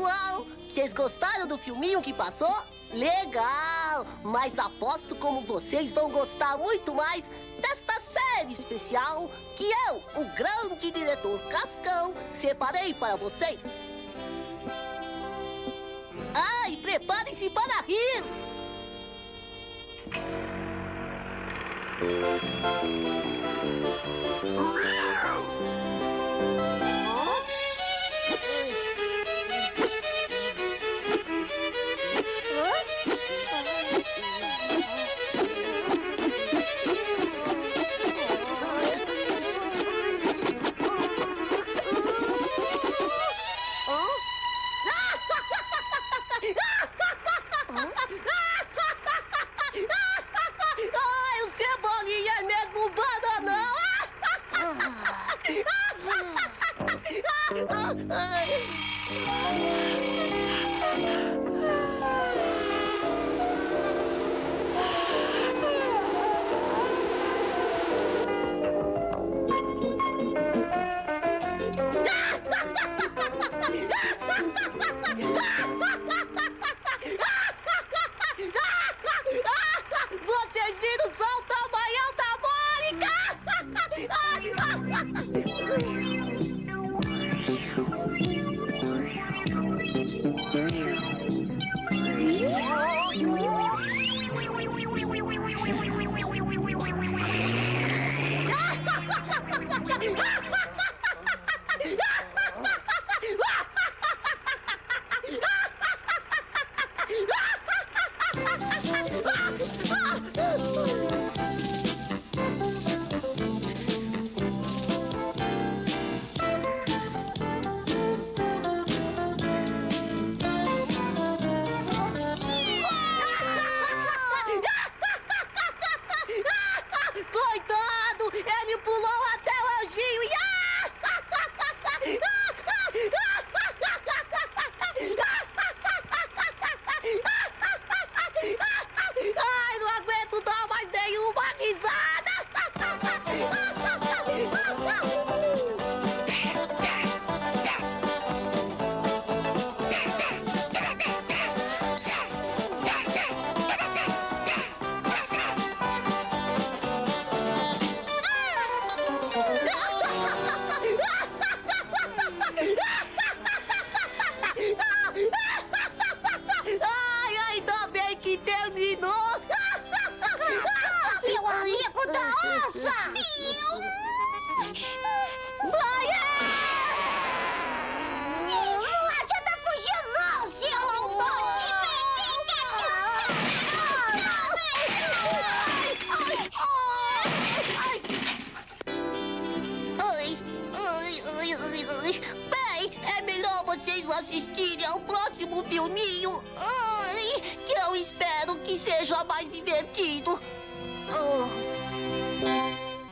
pessoal! Vocês gostaram do filminho que passou? Legal! Mas aposto como vocês vão gostar muito mais desta série especial que eu, o grande diretor Cascão, separei para vocês. Ai, preparem-se para rir! Ai, Ha ha ha! Oh, no. Bem, é melhor vocês assistirem ao próximo filminho. Ai, que eu espero que seja mais divertido. Ah.